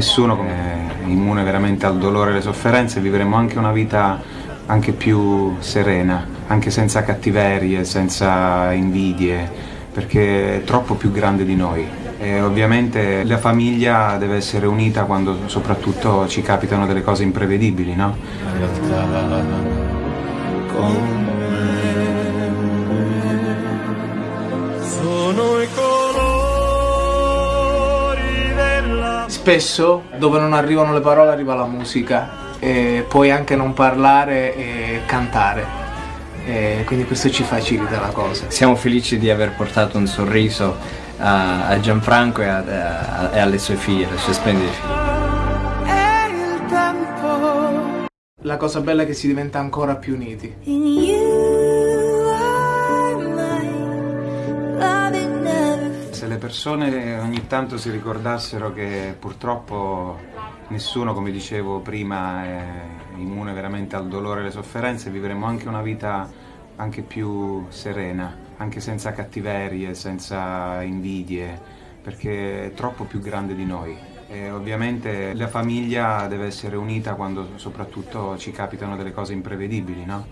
nessuno è immune veramente al dolore e alle sofferenze, vivremo anche una vita anche più serena, anche senza cattiverie, senza invidie, perché è troppo più grande di noi. E ovviamente la famiglia deve essere unita quando soprattutto ci capitano delle cose imprevedibili, no? Spesso dove non arrivano le parole arriva la musica e puoi anche non parlare e cantare. E quindi questo ci facilita la cosa. Siamo felici di aver portato un sorriso a, a Gianfranco e, a- a- e alle sue figlie, alle sue splendide figlie. È il tempo La cosa bella è che si diventa ancora più uniti. Se le persone ogni tanto si ricordassero che purtroppo nessuno, come dicevo prima, è immune veramente al dolore e alle sofferenze, vivremo anche una vita anche più serena, anche senza cattiverie, senza invidie, perché è troppo più grande di noi. E ovviamente la famiglia deve essere unita quando soprattutto ci capitano delle cose imprevedibili, no?